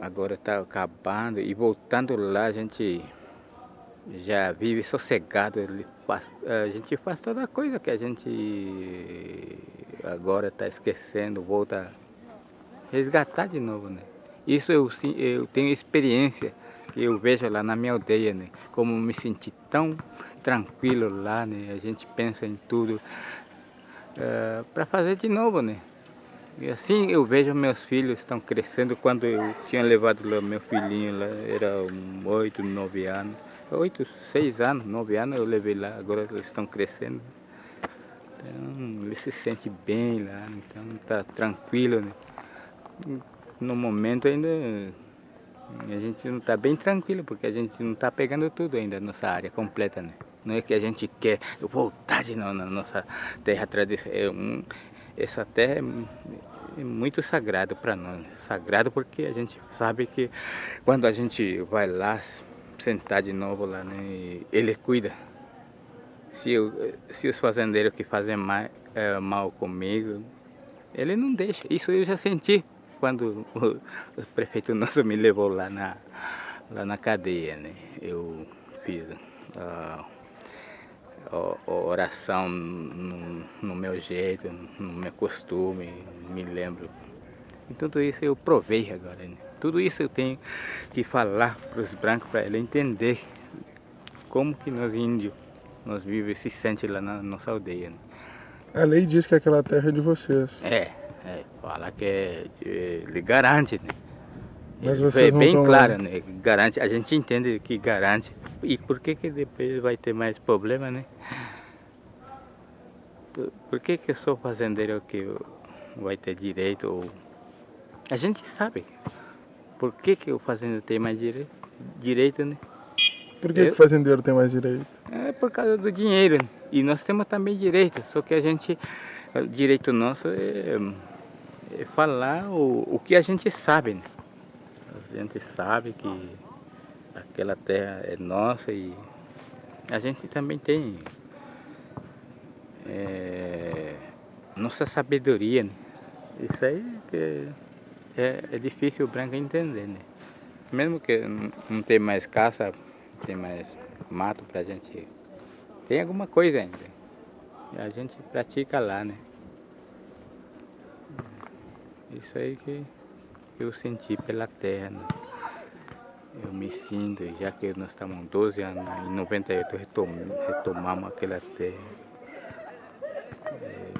agora está acabando e voltando lá a gente já vive sossegado, a gente faz toda coisa que a gente agora está esquecendo, volta a resgatar de novo, né? Isso eu, eu tenho experiência, eu vejo lá na minha aldeia, né? Como me senti tão tranquilo lá, né? A gente pensa em tudo uh, eh, para fazer de novo, né? E assim eu vejo meus filhos estão crescendo. Quando eu tinha levado lá meu filhinho, lá era um oito, nove anos. Oito, seis anos, nove anos eu levei lá, agora eles estão crescendo. Então ele se sente bem lá, então está tranquilo. Né? No momento ainda a gente não está bem tranquilo, porque a gente não está pegando tudo ainda, nossa área completa, né? Não é que a gente quer voltar de novo na nossa terra tradicional. É um, essa terra é, é muito sagrado para nós. Sagrado porque a gente sabe que quando a gente vai lá sentar de novo lá, né, ele cuida. Se, eu, se os fazendeiros que fazem mal, é, mal comigo, ele não deixa. Isso eu já senti quando o, o prefeito nosso me levou lá na, lá na cadeia, né? Eu fiz a oração no, no, meu jeito, no meu costume, me lembro. E tudo isso eu provei agora, né? Tudo isso eu tenho que falar para os brancos, para ele entender como que nós índios, nós vivemos e se sente lá na nossa aldeia. Né? A lei diz que aquela terra é de vocês. É, é fala que é, ele garante, né? Mas é bem claro, né? Garante, a gente entende que garante. E por que que depois vai ter mais problema, né? Por, por que que eu sou fazendeiro que vai ter direito? Ou... A gente sabe. Por que, que o fazendeiro tem mais direito, direito né? Por que, Eu, que o fazendeiro tem mais direito? É por causa do dinheiro. Né? E nós temos também direito, só que a gente, o direito nosso é, é falar o, o que a gente sabe. Né? Gente sabe que aquela terra é nossa e a gente também tem é, nossa sabedoria. Né? Isso aí que é, é difícil o branco entender, né? Mesmo que não tem mais caça, tem mais mato pra gente... Tem alguma coisa ainda. A gente pratica lá, né? Isso aí que eu senti pela terra? Eu me sinto, já que nós estamos 12 anos, em 98 retom, retomamos aquela terra. É,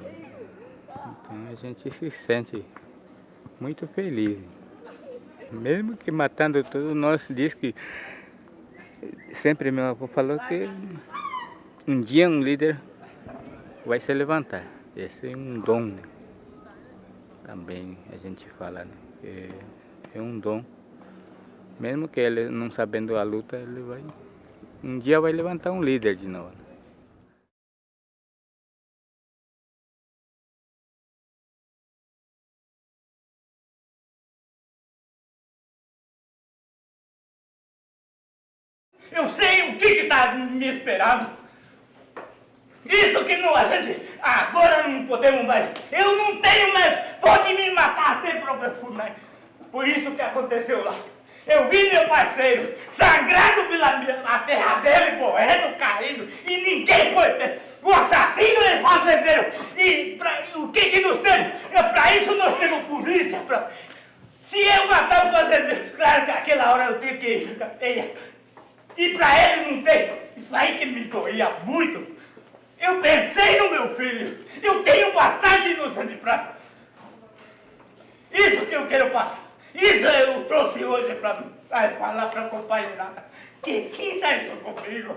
então a gente se sente muito feliz. Mesmo que matando tudo, nós diz que sempre meu avô falou que um dia um líder vai se levantar. Esse é um dom, né? Também a gente fala, né? Que é um dom. Mesmo que ele não sabendo a luta, ele vai. Um dia vai levantar um líder de novo. Eu sei o que está me esperando. Isso que não, a gente agora não podemos mais. Eu não tenho mais. Pode me matar até próprio mais. Por isso que aconteceu lá. Eu vi meu parceiro sangrado pela a terra dele, correndo, caído, e ninguém foi. O assassino é fazendeiro. E pra, o que que nos temos? É, para isso nós temos polícia. Pra... Se eu matar o fazendeiro, claro que aquela hora eu tenho que ir. E para ele não tem. Isso aí que me doía muito. Eu pensei no meu filho. Eu tenho bastante inocente para. Isso que eu quero passar. Isso eu trouxe hoje para falar para a companheirada. Que sinta isso comigo.